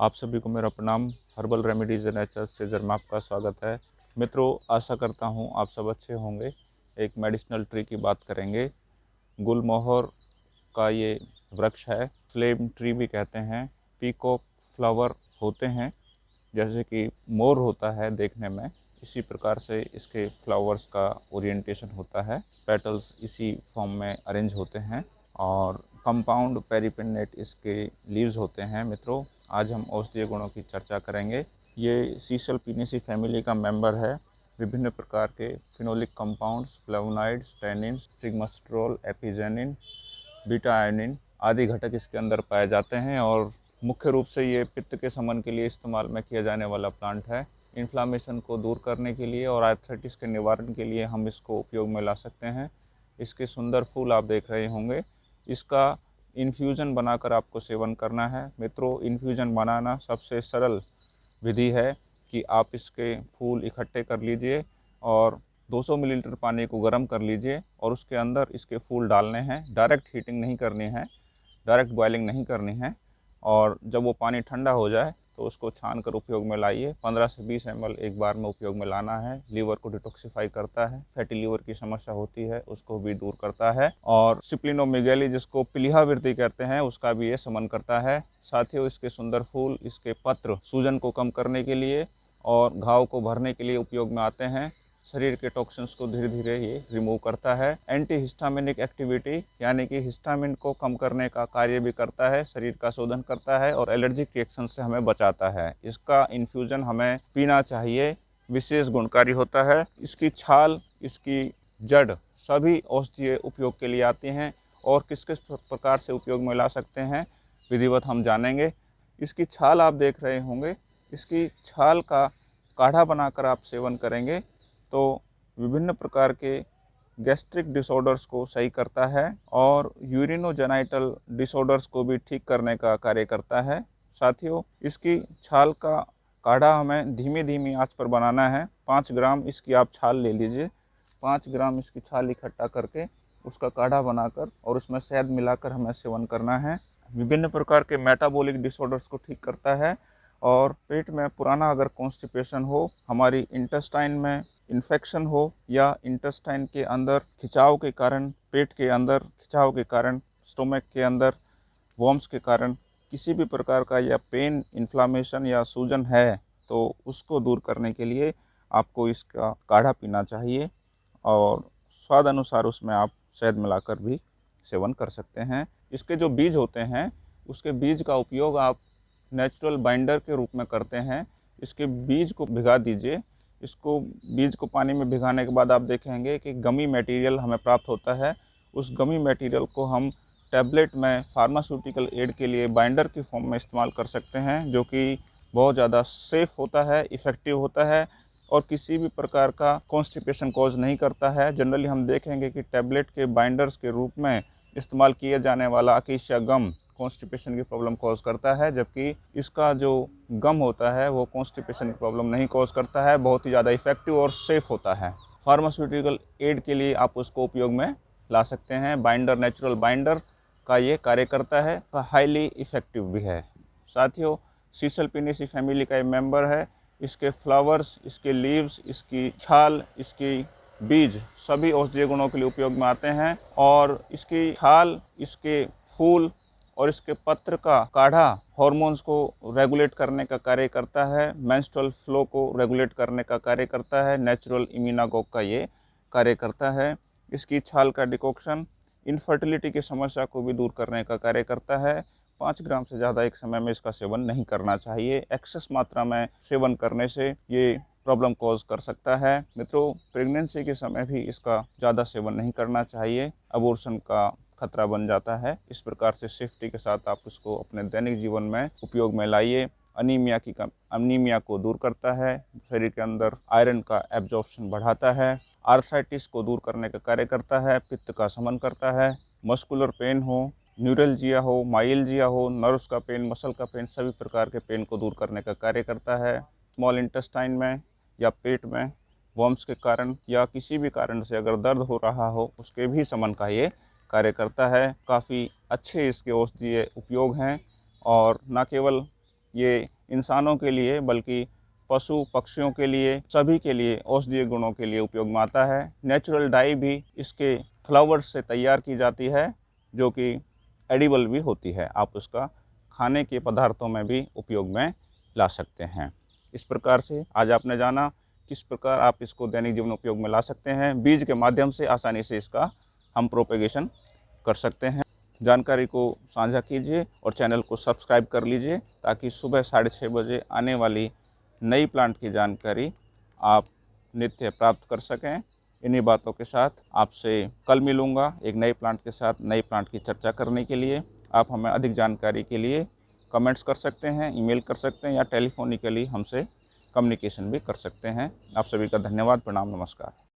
आप सभी को मेरा प्रणाम। हर्बल रेमेडीज एंड नेचर स्टेजर में आपका स्वागत है। मित्रों, आशा करता हूँ आप सब अच्छे होंगे। एक मेडिसिनल ट्री की बात करेंगे। गुलमोहर का ये वृक्ष है। फ्लेम ट्री भी कहते हैं। पीकॉक फ्लावर होते हैं। जैसे कि मोर होता है देखने में। इसी प्रकार से इसके फ्लावर्स का ओरिएंटेशन होता है। पेटल्स इसी फॉर्म में अरेंज होते हैं। और कंपाउंड पेरीपिनेट इसके लीव्स होते हैं, मित्रों। आज हम औषधीय गुणों की चर्चा करेंगे। ये सीसल पीनेसी फैमिली का मेंबर है। विभिन्न प्रकार के phenolic compounds flavonoids tannin stigmasterol apigenin beta ionone आदि घटक इसके अंदर पाए जाते हैं और मुख्य रूप से ये पित्त के समन के लिए इस्तेमाल में किया जाने वाला प्लांट है। इन्फ्लामेशन को दूर करने के लिए और आर्थराइटिस के निवारण के लिए हम इसको उपयोग में ला सकते हैं। इसके सुंदर फूल आप देख रहे होंगे। इसका इन्फ्यूज़न बनाकर आपको सेवन करना है। मित्रों इन्फ्यूज़न बनाना सबसे सरल विधि है कि आप इसके फूल इकट्ठे कर लीजिए और 200 मिलीलीटर पानी को गर्म कर लीजिए और उसके अंदर इसके फूल डालने हैं। डायरेक्ट हीटिंग नहीं करनी है डायरेक्ट बॉयलिंग नहीं करनी है और जब वो पानी ठंडा हो जाए तो उसको छान कर उपयोग में लाइए। 15 से 20 एम एक बार में उपयोग में लाना है। लीवर को डिटॉक्सीफाई करता है। फैटी लीवर की समस्या होती है, उसको भी दूर करता है। और सिप्लिनोमिगेली जिसको पिलिहा वृद्धि कहते हैं, उसका भी ये समन करता है। साथ ही इसके सुंदर फूल, इसके पत्र सूजन को कम करने के लिए और घाव को भरने के लिए उपयोग में आते हैं। शरीर के टॉक्सिन्स को धीरे धीरे ये रिमूव करता है। एंटी हिस्टामिनिक एक्टिविटी यानी कि हिस्टामिन को कम करने का कार्य भी करता है, शरीर का शोधन करता है और एलर्जिक रिएक्शन से हमें बचाता है। इसका इन्फ्यूज़न हमें पीना चाहिए, विशेष गुणकारी होता है। इसकी छाल, इसकी जड़, सभी औषधीय उपयोग के लिए आती हैं और किस किस प्रकार से उपयोग में ला सकते हैं, विधिवत हम जानेंगे। इसकी छाल आप देख रहे होंगे। इसकी छाल का काढ़ा बनाकर आप सेवन करेंगे। तो विभिन्न प्रकार के गैस्ट्रिक डिसऑर्डर्स को सही करता है और यूरिनोजेनाइटल डिसऑर्डर्स को भी ठीक करने का कार्य करता है। साथियों, इसकी छाल का काढ़ा हमें धीमी धीमी आँच पर बनाना है। पाँच ग्राम इसकी आप छाल ले लीजिए। पाँच ग्राम इसकी छाल इकट्ठा करके उसका काढ़ा बनाकर और उसमें शहद मिलाकर हमें सेवन करना है। विभिन्न प्रकार के मेटाबॉलिक डिसऑर्डर्स को ठीक करता है और पेट में पुराना अगर कॉन्स्टिपेशन हो, हमारी इंटेस्टाइन में इन्फेक्शन हो या इंटेस्टाइन के अंदर खिंचाव के कारण, पेट के अंदर खिंचाव के कारण स्टोमक के अंदर वॉम्स के कारण किसी भी प्रकार का या पेन इन्फ्लामेशन या सूजन है तो उसको दूर करने के लिए आपको इसका काढ़ा पीना चाहिए और स्वाद अनुसार उसमें आप शहद मिलाकर भी सेवन कर सकते हैं। इसके जो बीज होते हैं, उसके बीज का उपयोग आप नेचुरल बाइंडर के रूप में करते हैं। इसके बीज को भिगा दीजिए इसको बीज को पानी में भिगाने के बाद आप देखेंगे कि गमी मटेरियल हमें प्राप्त होता है। उस गमी मटेरियल को हम टैबलेट में फार्मास्यूटिकल एड के लिए बाइंडर की फॉर्म में इस्तेमाल कर सकते हैं, जो कि बहुत ज़्यादा सेफ़ होता है इफ़ेक्टिव होता है और किसी भी प्रकार का कॉन्स्टिपेशन कॉज नहीं करता है। जनरली हम देखेंगे कि टैबलेट के बाइंडर्स के रूप में इस्तेमाल किया जाने वाला अकेशिया गम कॉन्स्टिपेशन की प्रॉब्लम कॉज करता है, जबकि इसका जो गम होता है, वो कॉन्स्टिपेशन की प्रॉब्लम नहीं कॉज करता है, बहुत ही ज़्यादा इफ़ेक्टिव और सेफ़ होता है। फार्मास्यूटिकल एड के लिए आप उसको उपयोग में ला सकते हैं। बाइंडर नेचुरल बाइंडर का ये कार्य करता है हाईली इफ़ेक्टिव भी है। साथियों सीसल पिनीसी फैमिली का एक मेंबर है। इसके फ्लावर्स इसके लीव्स इसकी छाल, इसकी बीज, सभी औषधीय गुणों के लिए उपयोग में आते हैं। और इसकी छाल, इसके फूल और इसके पत्र का काढ़ा हॉर्मोन्स को रेगुलेट करने का कार्य करता है मेंस्ट्रुअल फ्लो को रेगुलेट करने का कार्य करता है नेचुरल इम्यूनागोक का ये कार्य करता है। इसकी छाल का डिकॉक्शन इनफर्टिलिटी की समस्या को भी दूर करने का कार्य करता है। पाँच ग्राम से ज़्यादा एक समय में इसका सेवन नहीं करना चाहिए। एक्सेस मात्रा में सेवन करने से ये प्रॉब्लम कॉज कर सकता है। मित्रों प्रेगनेंसी के समय भी इसका ज़्यादा सेवन नहीं करना चाहिए। अबोर्शन का खतरा बन जाता है। इस प्रकार से सेफ्टी के साथ आप उसको अपने दैनिक जीवन में उपयोग में लाइए। अनीमिया की कम अनीमिया को दूर करता है। शरीर के अंदर आयरन का एब्जॉर्प्शन बढ़ाता है। आर्थराइटिस को दूर करने का कार्य करता है। पित्त का समन करता है। मस्कुलर पेन हो न्यूरलजिया हो माइलजिया हो नर्व्स का पेन मसल का पेन सभी प्रकार के पेन को दूर करने का कार्य करता है। स्मॉल इंटेस्टाइन में या पेट में वॉम्स के कारण या किसी भी कारण से अगर दर्द हो रहा हो, उसके भी समन का ये कार्य करता है। काफ़ी अच्छे इसके औषधीय उपयोग हैं और न केवल ये इंसानों के लिए बल्कि पशु पक्षियों के लिए, सभी के लिए औषधीय गुणों के लिए उपयोग में आता है। नेचुरल डाई भी इसके फ्लावर्स से तैयार की जाती है, जो कि एडिबल भी होती है। आप उसका खाने के पदार्थों में भी उपयोग में ला सकते हैं। इस प्रकार से आज आपने जाना किस प्रकार आप इसको दैनिक जीवन उपयोग में ला सकते हैं। बीज के माध्यम से आसानी से इसका हम प्रोपेगेशन कर सकते हैं। जानकारी को साझा कीजिए और चैनल को सब्सक्राइब कर लीजिए ताकि सुबह साढ़े छः बजे आने वाली नई प्लांट की जानकारी आप नित्य प्राप्त कर सकें। इन्हीं बातों के साथ आपसे कल मिलूँगा एक नए प्लांट के साथ नई प्लांट की चर्चा करने के लिए। आप हमें अधिक जानकारी के लिए कमेंट्स कर सकते हैं ईमेल कर सकते हैं या टेलीफोनिकली हमसे कम्युनिकेशन भी कर सकते हैं। आप सभी का धन्यवाद, प्रणाम, नमस्कार।